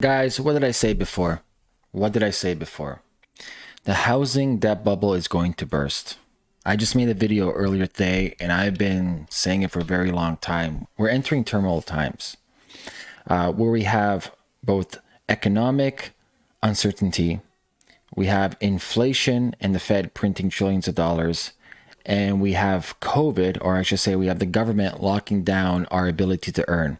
Guys, what did I say before? What did I say before? The housing debt bubble is going to burst. I just made a video earlier today and I've been saying it for a very long time. We're entering turmoil times uh, where we have both economic uncertainty, we have inflation and the Fed printing trillions of dollars, and we have COVID, or I should say, we have the government locking down our ability to earn.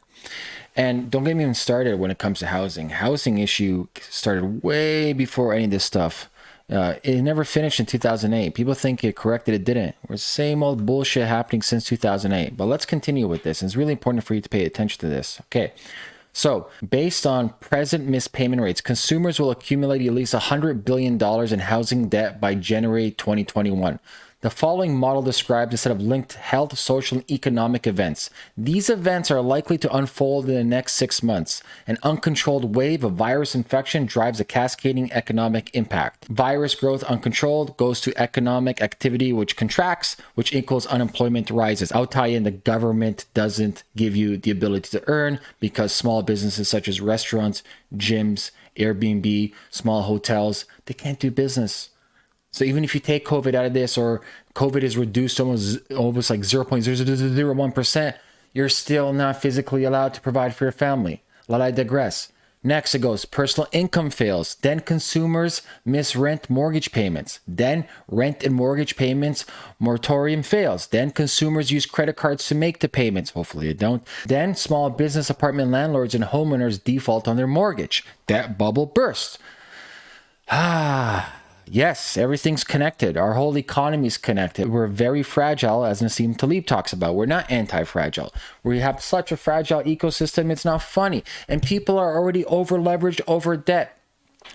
And don't get me even started when it comes to housing. Housing issue started way before any of this stuff. Uh, it never finished in 2008. People think it corrected, it didn't. We're same old bullshit happening since 2008. But let's continue with this. It's really important for you to pay attention to this. Okay. So, based on present missed payment rates, consumers will accumulate at least $100 billion in housing debt by January 2021. The following model describes a set of linked health, social, and economic events. These events are likely to unfold in the next six months. An uncontrolled wave of virus infection drives a cascading economic impact. Virus growth uncontrolled goes to economic activity, which contracts, which equals unemployment rises. I'll tie in the government doesn't give you the ability to earn because small businesses such as restaurants, gyms, Airbnb, small hotels, they can't do business. So even if you take COVID out of this or COVID is reduced almost almost like 0.0001%, you're still not physically allowed to provide for your family. Let I digress. Next, it goes personal income fails. Then consumers miss rent mortgage payments. Then rent and mortgage payments moratorium fails. Then consumers use credit cards to make the payments. Hopefully, you don't. Then small business apartment landlords and homeowners default on their mortgage. That bubble bursts. Ah. Yes, everything's connected. Our whole economy is connected. We're very fragile, as Nassim Taleb talks about. We're not anti fragile. We have such a fragile ecosystem, it's not funny. And people are already over leveraged, over debt.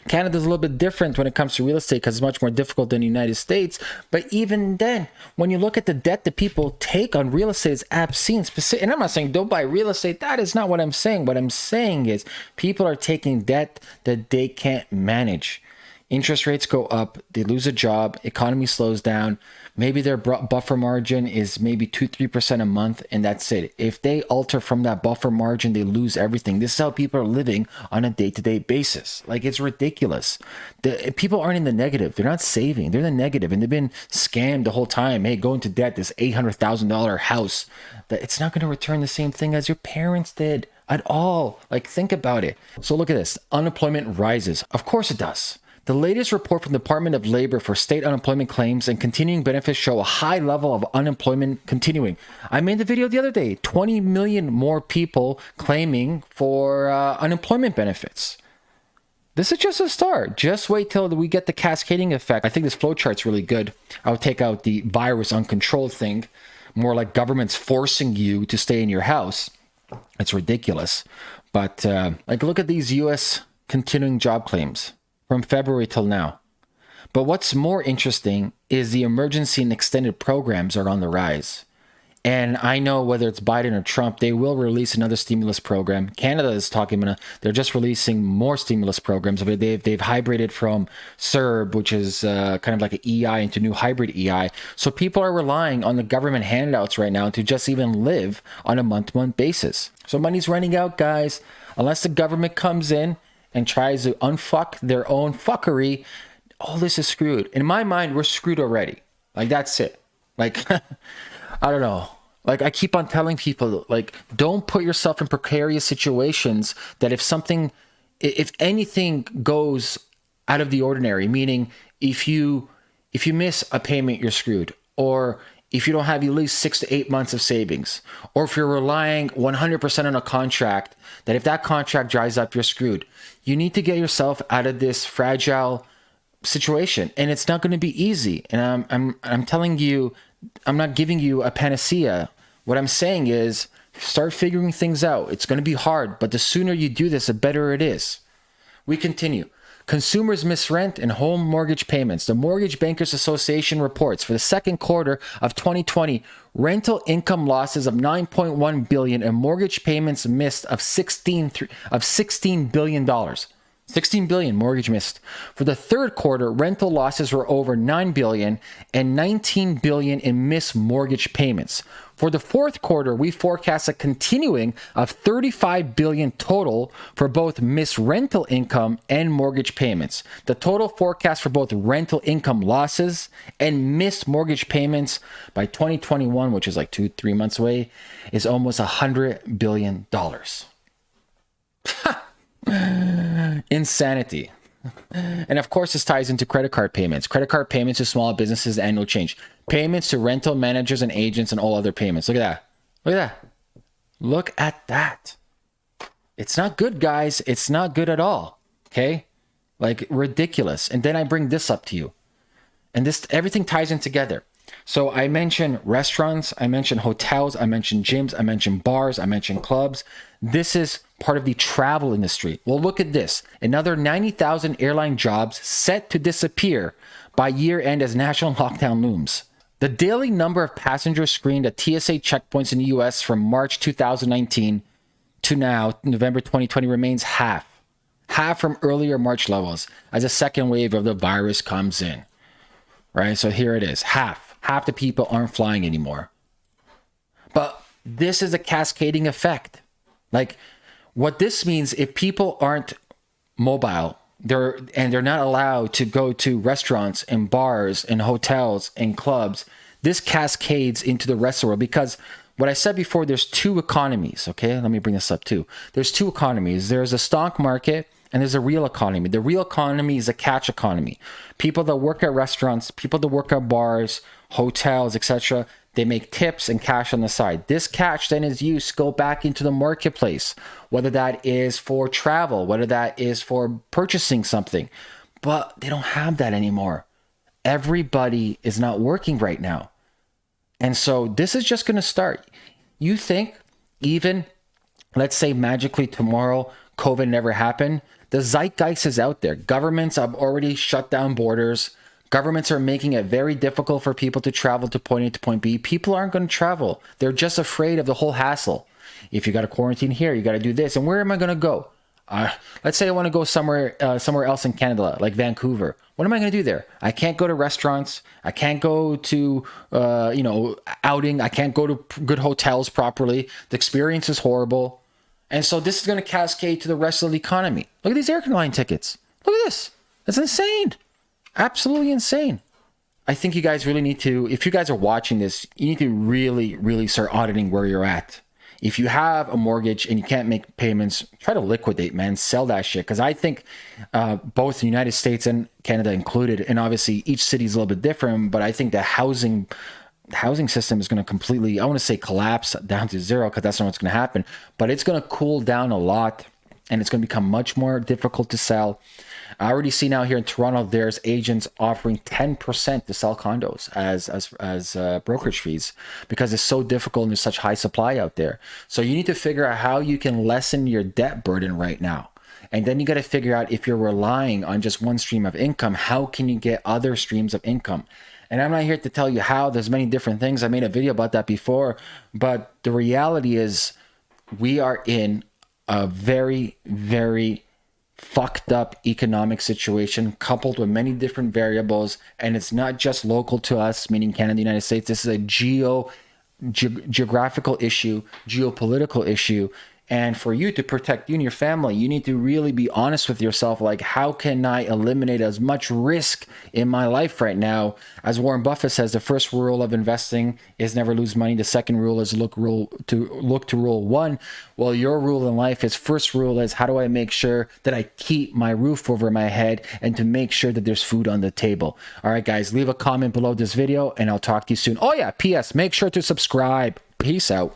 Canada's a little bit different when it comes to real estate because it's much more difficult than the United States. But even then, when you look at the debt that people take on real estate, it's obscene. Specific, And I'm not saying don't buy real estate. That is not what I'm saying. What I'm saying is people are taking debt that they can't manage interest rates go up, they lose a job, economy slows down, maybe their buffer margin is maybe 2 3% a month and that's it. If they alter from that buffer margin, they lose everything. This is how people are living on a day-to-day basis. Like it's ridiculous. The people aren't in the negative. They're not saving. They're in the negative and they've been scammed the whole time. Hey, go into debt this $800,000 house that it's not going to return the same thing as your parents did at all. Like think about it. So look at this. Unemployment rises. Of course it does. The latest report from the Department of Labor for state unemployment claims and continuing benefits show a high level of unemployment continuing. I made the video the other day 20 million more people claiming for uh, unemployment benefits. This is just a start. Just wait till we get the cascading effect. I think this flowchart's really good. I would take out the virus uncontrolled thing, more like governments forcing you to stay in your house. It's ridiculous. But uh, like, look at these U.S. continuing job claims from February till now. But what's more interesting is the emergency and extended programs are on the rise. And I know whether it's Biden or Trump, they will release another stimulus program. Canada is talking about, they're just releasing more stimulus programs. They've, they've hybrided from CERB, which is uh, kind of like an EI, into new hybrid EI. So people are relying on the government handouts right now to just even live on a month to month basis. So money's running out, guys. Unless the government comes in and tries to unfuck their own fuckery, all this is screwed. In my mind, we're screwed already. Like that's it. Like I don't know. Like I keep on telling people, like don't put yourself in precarious situations that if something, if anything goes out of the ordinary, meaning if you if you miss a payment, you're screwed, or if you don't have at least six to eight months of savings, or if you're relying 100% on a contract, that if that contract dries up, you're screwed. You need to get yourself out of this fragile situation, and it's not going to be easy. And I'm, I'm, I'm telling you, I'm not giving you a panacea. What I'm saying is, start figuring things out. It's going to be hard, but the sooner you do this, the better it is. We continue. Consumers miss rent and home mortgage payments. The Mortgage Bankers Association reports for the second quarter of 2020, rental income losses of 9.1 billion and mortgage payments missed of 16 of 16 billion dollars. 16 billion mortgage missed. For the third quarter, rental losses were over 9 billion and 19 billion in missed mortgage payments. For the fourth quarter, we forecast a continuing of 35 billion total for both missed rental income and mortgage payments. The total forecast for both rental income losses and missed mortgage payments by 2021, which is like two, three months away, is almost hundred billion dollars. Insanity. And of course, this ties into credit card payments. Credit card payments to small businesses, annual change. Payments to rental managers and agents, and all other payments. Look at that. Look at that. Look at that. It's not good, guys. It's not good at all. Okay? Like ridiculous. And then I bring this up to you. And this everything ties in together. So I mentioned restaurants, I mentioned hotels, I mentioned gyms, I mentioned bars, I mentioned clubs. This is part of the travel industry. Well, look at this. Another 90,000 airline jobs set to disappear by year end as national lockdown looms. The daily number of passengers screened at TSA checkpoints in the US from March 2019 to now, November 2020, remains half. Half from earlier March levels as a second wave of the virus comes in. Right? So here it is half half the people aren't flying anymore. But this is a cascading effect. Like what this means if people aren't mobile, they're and they're not allowed to go to restaurants and bars and hotels and clubs, this cascades into the rest of the world because what I said before, there's two economies. Okay, let me bring this up too. There's two economies. There's a stock market and there's a real economy. The real economy is a catch economy. People that work at restaurants, people that work at bars, hotels, etc. They make tips and cash on the side. This cash then is used to go back into the marketplace, whether that is for travel, whether that is for purchasing something. But they don't have that anymore. Everybody is not working right now. And so this is just going to start. You think even, let's say magically tomorrow, COVID never happened. The zeitgeist is out there. Governments have already shut down borders. Governments are making it very difficult for people to travel to point A to point B. People aren't going to travel. They're just afraid of the whole hassle. If you got to quarantine here, you got to do this. And where am I going to go? Uh, let's say I want to go somewhere uh, somewhere else in Canada, like Vancouver. What am I going to do there? I can't go to restaurants. I can't go to uh, you know outing. I can't go to good hotels properly. The experience is horrible, and so this is going to cascade to the rest of the economy. Look at these airline tickets. Look at this. That's insane. Absolutely insane. I think you guys really need to, if you guys are watching this, you need to really, really start auditing where you're at. If you have a mortgage and you can't make payments, try to liquidate, man. Sell that shit. Because I think uh, both the United States and Canada included, and obviously each city is a little bit different, but I think the housing housing system is going to completely, I want to say collapse down to zero because that's not what's going to happen, but it's going to cool down a lot and it's going to become much more difficult to sell. I already see now here in Toronto, there's agents offering 10% to sell condos as as as uh, brokerage fees because it's so difficult and there's such high supply out there. So you need to figure out how you can lessen your debt burden right now. And then you got to figure out if you're relying on just one stream of income, how can you get other streams of income? And I'm not here to tell you how. There's many different things. I made a video about that before, but the reality is we are in a very very fucked up economic situation coupled with many different variables and it's not just local to us meaning canada the united states. This is a geo ge- geographical issue geopolitical issue and for you to protect you and your family, you need to really be honest with yourself. Like, how can I eliminate as much risk in my life right now? As Warren Buffett says, the first rule of investing is never lose money. The second rule is look rule to look to rule one. Well, your rule in life is first rule is how do I make sure that I keep my roof over my head and to make sure that there's food on the table. All right, guys, leave a comment below this video and I'll talk to you soon. Oh yeah, P.S. Make sure to subscribe. Peace out.